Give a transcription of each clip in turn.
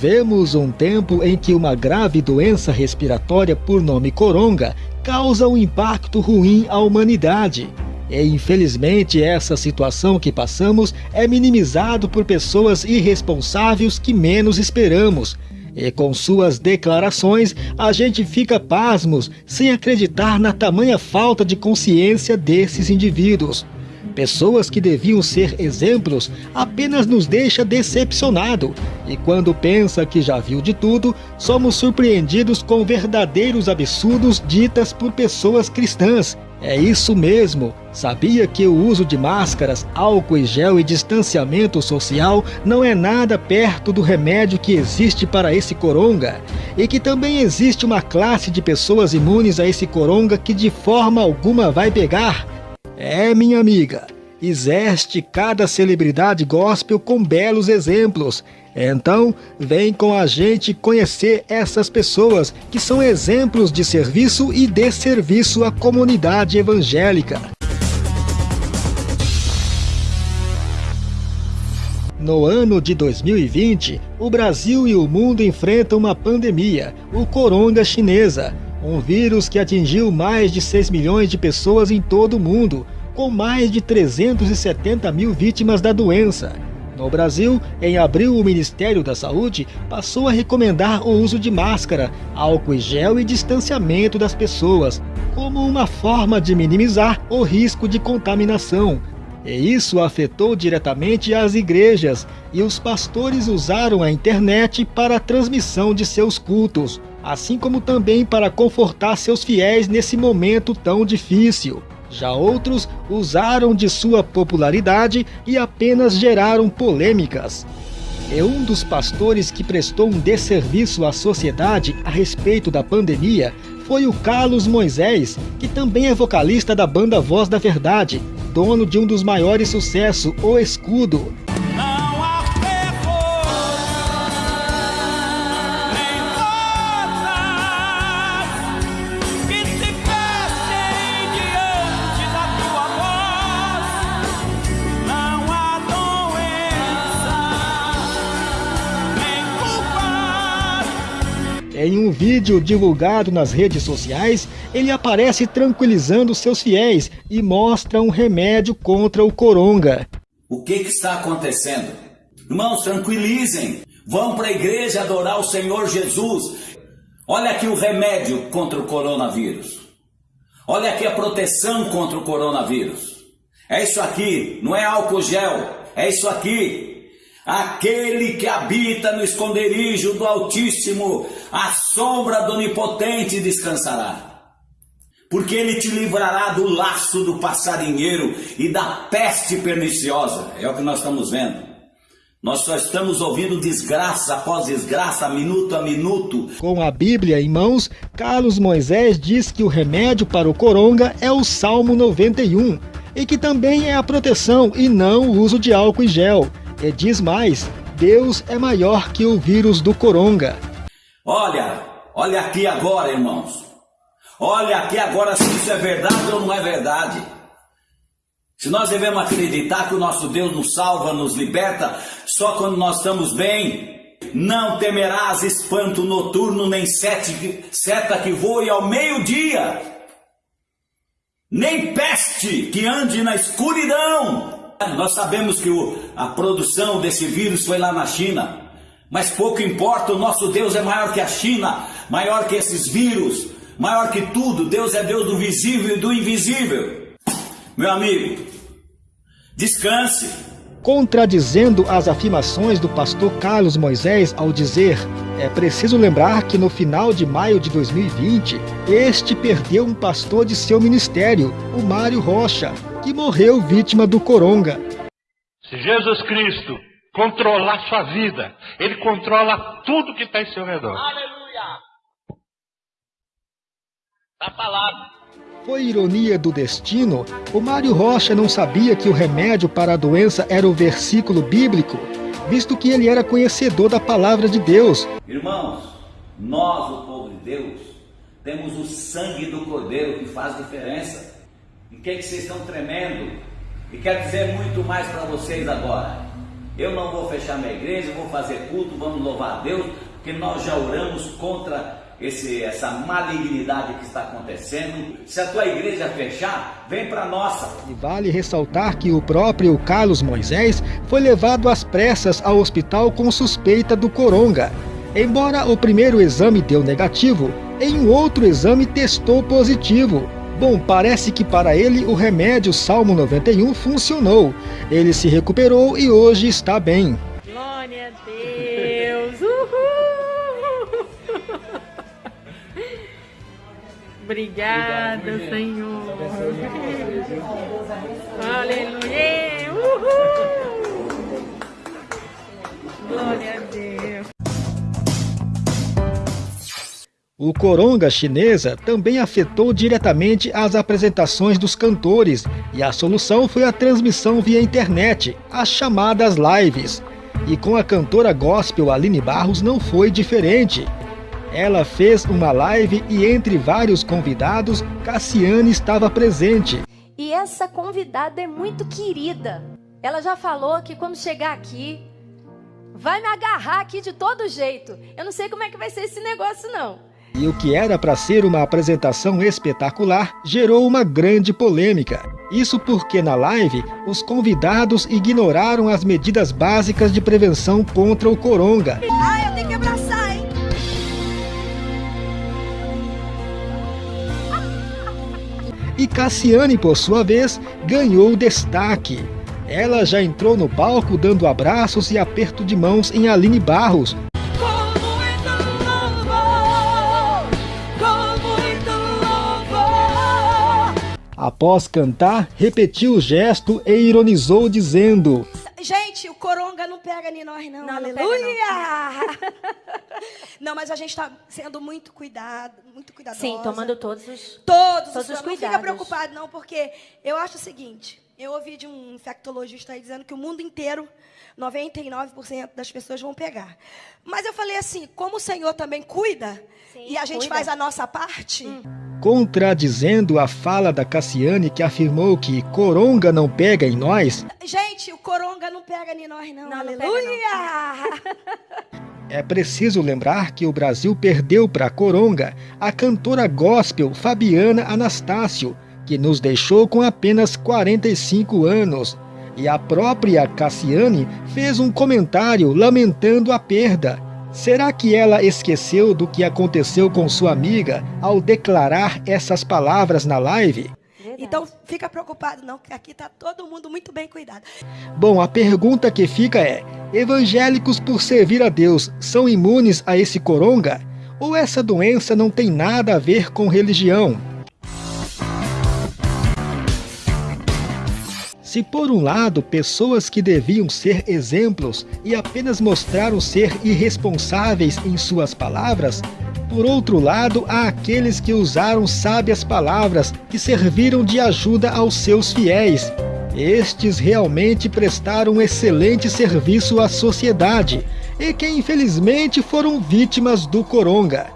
Vivemos um tempo em que uma grave doença respiratória por nome coronga causa um impacto ruim à humanidade. E infelizmente essa situação que passamos é minimizado por pessoas irresponsáveis que menos esperamos. E com suas declarações, a gente fica pasmos, sem acreditar na tamanha falta de consciência desses indivíduos. Pessoas que deviam ser exemplos apenas nos deixa decepcionado. E quando pensa que já viu de tudo, somos surpreendidos com verdadeiros absurdos ditas por pessoas cristãs. É isso mesmo. Sabia que o uso de máscaras, álcool e gel e distanciamento social não é nada perto do remédio que existe para esse coronga? E que também existe uma classe de pessoas imunes a esse coronga que de forma alguma vai pegar? É, minha amiga, existe cada celebridade gospel com belos exemplos. Então, vem com a gente conhecer essas pessoas que são exemplos de serviço e de serviço à comunidade evangélica. No ano de 2020, o Brasil e o mundo enfrentam uma pandemia, o coronga chinesa, um vírus que atingiu mais de 6 milhões de pessoas em todo o mundo, com mais de 370 mil vítimas da doença. No Brasil, em abril, o Ministério da Saúde passou a recomendar o uso de máscara, álcool e gel e distanciamento das pessoas, como uma forma de minimizar o risco de contaminação. E isso afetou diretamente as igrejas, e os pastores usaram a internet para a transmissão de seus cultos assim como também para confortar seus fiéis nesse momento tão difícil. Já outros usaram de sua popularidade e apenas geraram polêmicas. É um dos pastores que prestou um desserviço à sociedade a respeito da pandemia foi o Carlos Moisés, que também é vocalista da banda Voz da Verdade, dono de um dos maiores sucessos, O Escudo. Um vídeo divulgado nas redes sociais, ele aparece tranquilizando seus fiéis e mostra um remédio contra o coronga. O que, que está acontecendo? Irmãos, tranquilizem. Vão para a igreja adorar o Senhor Jesus. Olha aqui o remédio contra o coronavírus. Olha aqui a proteção contra o coronavírus. É isso aqui, não é álcool gel, é isso aqui. Aquele que habita no esconderijo do Altíssimo, a sombra do Onipotente descansará. Porque ele te livrará do laço do passarinheiro e da peste perniciosa. É o que nós estamos vendo. Nós só estamos ouvindo desgraça após desgraça, minuto a minuto. Com a Bíblia em mãos, Carlos Moisés diz que o remédio para o coronga é o Salmo 91 e que também é a proteção e não o uso de álcool e gel. E diz mais, Deus é maior que o vírus do coronga. Olha, olha aqui agora, irmãos. Olha aqui agora se isso é verdade ou não é verdade. Se nós devemos acreditar que o nosso Deus nos salva, nos liberta, só quando nós estamos bem, não temerás espanto noturno, nem sete, seta que voe ao meio-dia, nem peste que ande na escuridão. Nós sabemos que o, a produção desse vírus foi lá na China, mas pouco importa, o nosso Deus é maior que a China, maior que esses vírus, maior que tudo. Deus é Deus do visível e do invisível. Meu amigo, descanse. Contradizendo as afirmações do pastor Carlos Moisés ao dizer é preciso lembrar que no final de maio de 2020, este perdeu um pastor de seu ministério, o Mário Rocha, que morreu vítima do coronga. Se Jesus Cristo controlar sua vida, Ele controla tudo que está em seu redor. Aleluia! Está falado. Foi ironia do destino, o Mário Rocha não sabia que o remédio para a doença era o versículo bíblico, visto que ele era conhecedor da palavra de Deus. Irmãos, nós, o povo de Deus, temos o sangue do Cordeiro que faz diferença. Em que, que vocês estão tremendo? E quero dizer muito mais para vocês agora. Eu não vou fechar minha igreja, vou fazer culto, vamos louvar a Deus, porque nós já oramos contra esse, essa malignidade que está acontecendo. Se a tua igreja fechar, vem para nossa. E vale ressaltar que o próprio Carlos Moisés foi levado às pressas ao hospital com suspeita do coronga. Embora o primeiro exame deu negativo, em um outro exame testou positivo. Bom, parece que para ele o remédio Salmo 91 funcionou. Ele se recuperou e hoje está bem. Glória a Deus! Uhul! Obrigada, Senhor. Aleluia! O coronga chinesa também afetou diretamente as apresentações dos cantores e a solução foi a transmissão via internet, as chamadas lives. E com a cantora gospel Aline Barros não foi diferente. Ela fez uma live e entre vários convidados, Cassiane estava presente. E essa convidada é muito querida. Ela já falou que quando chegar aqui, vai me agarrar aqui de todo jeito. Eu não sei como é que vai ser esse negócio não. E o que era para ser uma apresentação espetacular gerou uma grande polêmica. Isso porque na live, os convidados ignoraram as medidas básicas de prevenção contra o coronga. Ah, eu tenho que abraçar, hein? E Cassiane, por sua vez, ganhou destaque. Ela já entrou no palco dando abraços e aperto de mãos em Aline Barros, Após cantar, repetiu o gesto e ironizou dizendo: Gente, o coronga não pega em nós não. Não, não pega, Aleluia! Não, mas a gente está sendo muito cuidado, muito cuidadosa. Sim, tomando todos os todos, todos os Não fica cuidados. preocupado não, porque eu acho o seguinte, eu ouvi de um infectologista aí dizendo que o mundo inteiro, 99% das pessoas vão pegar. Mas eu falei assim, como o Senhor também cuida, Sim, e a gente cuida. faz a nossa parte, contradizendo a fala da Cassiane que afirmou que coronga não pega em nós, gente, o coronga não pega em nós não. Não, não pega, Aleluia! é preciso lembrar que o Brasil perdeu para a coronga a cantora gospel Fabiana Anastácio, que nos deixou com apenas 45 anos. E a própria Cassiane fez um comentário lamentando a perda. Será que ela esqueceu do que aconteceu com sua amiga ao declarar essas palavras na live? Então, fica preocupado não, que aqui está todo mundo muito bem cuidado. Bom, a pergunta que fica é: evangélicos, por servir a Deus, são imunes a esse coronga? Ou essa doença não tem nada a ver com religião? Se por um lado pessoas que deviam ser exemplos e apenas mostraram ser irresponsáveis em suas palavras, por outro lado há aqueles que usaram sábias palavras que serviram de ajuda aos seus fiéis. Estes realmente prestaram um excelente serviço à sociedade e que infelizmente foram vítimas do coronga.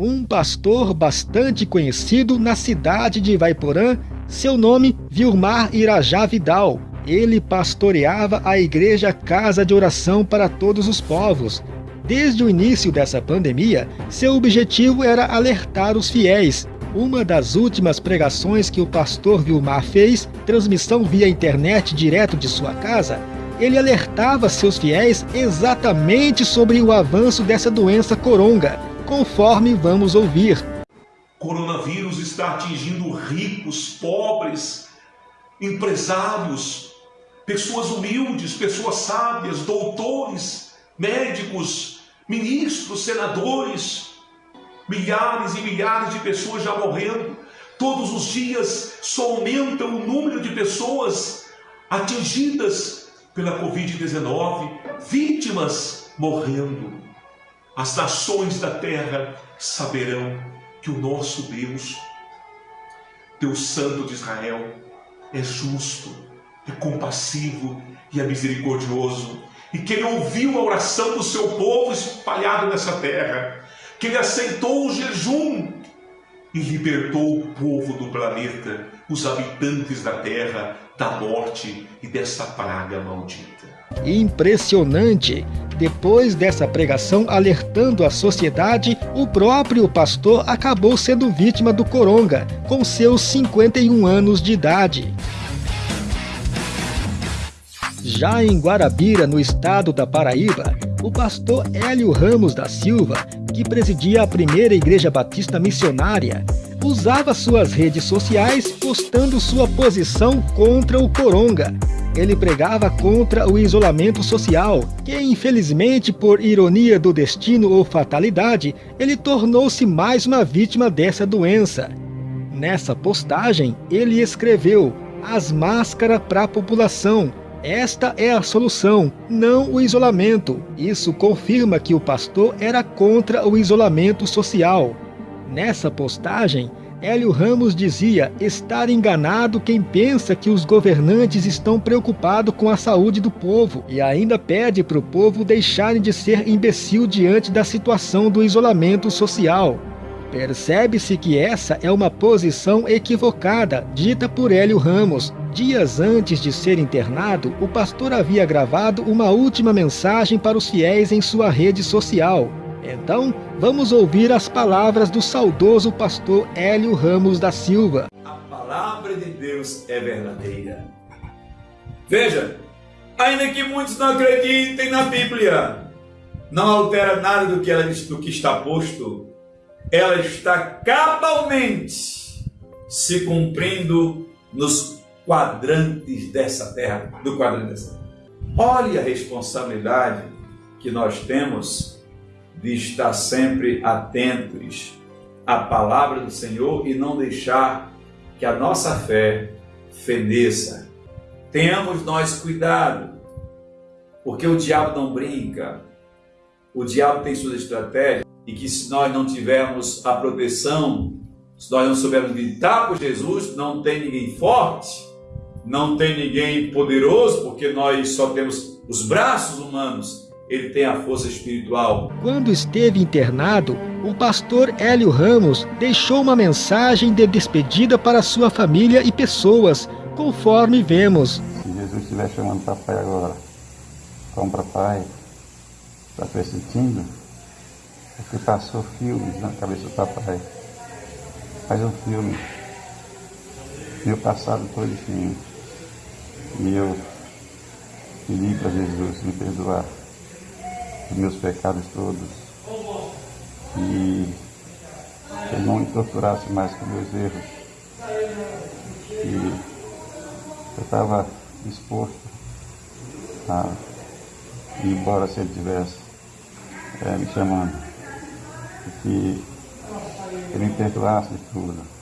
Um pastor bastante conhecido na cidade de Vaiporã seu nome, Vilmar Irajá Vidal. Ele pastoreava a igreja Casa de Oração para Todos os Povos. Desde o início dessa pandemia, seu objetivo era alertar os fiéis. Uma das últimas pregações que o pastor Vilmar fez, transmissão via internet direto de sua casa, ele alertava seus fiéis exatamente sobre o avanço dessa doença coronga, conforme vamos ouvir. Coronavírus está atingindo ricos, pobres, empresários, pessoas humildes, pessoas sábias, doutores, médicos, ministros, senadores, milhares e milhares de pessoas já morrendo. Todos os dias só aumenta o número de pessoas atingidas pela Covid-19, vítimas morrendo. As nações da terra saberão que o nosso Deus, Deus Santo de Israel, é justo, é compassivo e é misericordioso, e que Ele ouviu a oração do seu povo espalhado nessa terra, que Ele aceitou o jejum e libertou o povo do planeta, os habitantes da terra, da morte e dessa praga maldita. Impressionante! Depois dessa pregação alertando a sociedade, o próprio pastor acabou sendo vítima do coronga, com seus 51 anos de idade. Já em Guarabira, no estado da Paraíba, o pastor Hélio Ramos da Silva, que presidia a primeira igreja batista missionária, usava suas redes sociais postando sua posição contra o coronga. Ele pregava contra o isolamento social, que infelizmente, por ironia do destino ou fatalidade, ele tornou-se mais uma vítima dessa doença. Nessa postagem, ele escreveu as máscaras para a população, esta é a solução, não o isolamento. Isso confirma que o pastor era contra o isolamento social. Nessa postagem, Hélio Ramos dizia estar enganado quem pensa que os governantes estão preocupados com a saúde do povo e ainda pede para o povo deixarem de ser imbecil diante da situação do isolamento social. Percebe-se que essa é uma posição equivocada, dita por Hélio Ramos. Dias antes de ser internado, o pastor havia gravado uma última mensagem para os fiéis em sua rede social. Então, vamos ouvir as palavras do saudoso pastor Hélio Ramos da Silva. A palavra de Deus é verdadeira. Veja, ainda que muitos não acreditem na Bíblia, não altera nada do que, ela, do que está posto ela está cabalmente se cumprindo nos quadrantes dessa terra, do quadrante dessa terra. Olhe a responsabilidade que nós temos de estar sempre atentos à palavra do Senhor e não deixar que a nossa fé feneça. Tenhamos nós cuidado, porque o diabo não brinca, o diabo tem suas estratégias e que se nós não tivermos a proteção, se nós não soubermos gritar por Jesus, não tem ninguém forte, não tem ninguém poderoso, porque nós só temos os braços humanos, ele tem a força espiritual. Quando esteve internado, o pastor Hélio Ramos deixou uma mensagem de despedida para sua família e pessoas, conforme vemos. Se Jesus estiver chamando papai agora, como papai, está pressentindo, porque passou filmes na cabeça do papai. Faz um filme. Meu passado todinho. E eu pedi para Jesus me perdoar os meus pecados todos. E ele não me torturasse mais com meus erros. E eu estava disposto a ir embora se ele tivesse é, me chamando que ele me perdoasse de tudo.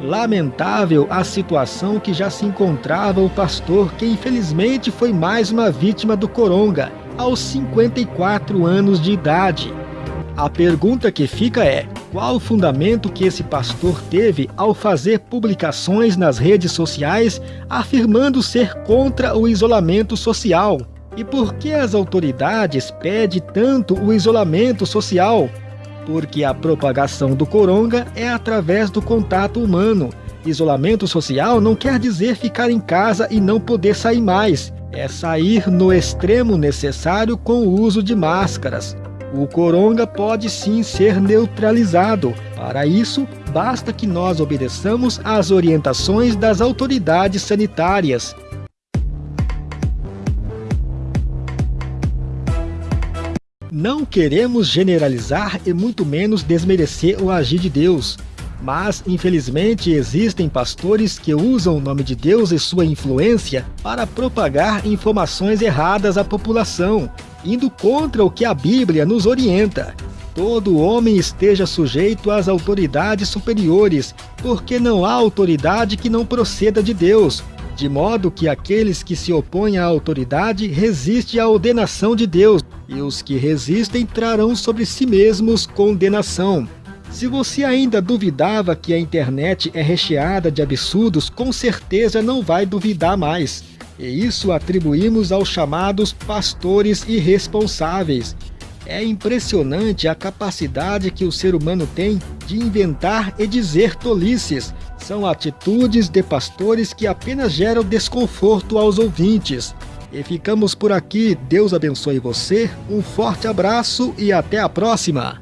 Lamentável a situação que já se encontrava o pastor, que infelizmente foi mais uma vítima do coronga, aos 54 anos de idade. A pergunta que fica é, qual o fundamento que esse pastor teve ao fazer publicações nas redes sociais afirmando ser contra o isolamento social? E por que as autoridades pedem tanto o isolamento social porque a propagação do coronga é através do contato humano. Isolamento social não quer dizer ficar em casa e não poder sair mais, é sair no extremo necessário com o uso de máscaras. O coronga pode sim ser neutralizado. Para isso, basta que nós obedeçamos às orientações das autoridades sanitárias. Não queremos generalizar e muito menos desmerecer o agir de Deus. Mas, infelizmente, existem pastores que usam o nome de Deus e sua influência para propagar informações erradas à população, indo contra o que a Bíblia nos orienta. Todo homem esteja sujeito às autoridades superiores, porque não há autoridade que não proceda de Deus, de modo que aqueles que se opõem à autoridade resistem à ordenação de Deus, e os que resistem trarão sobre si mesmos condenação. Se você ainda duvidava que a internet é recheada de absurdos, com certeza não vai duvidar mais. E isso atribuímos aos chamados pastores irresponsáveis. É impressionante a capacidade que o ser humano tem de inventar e dizer tolices. São atitudes de pastores que apenas geram desconforto aos ouvintes. E ficamos por aqui. Deus abençoe você. Um forte abraço e até a próxima.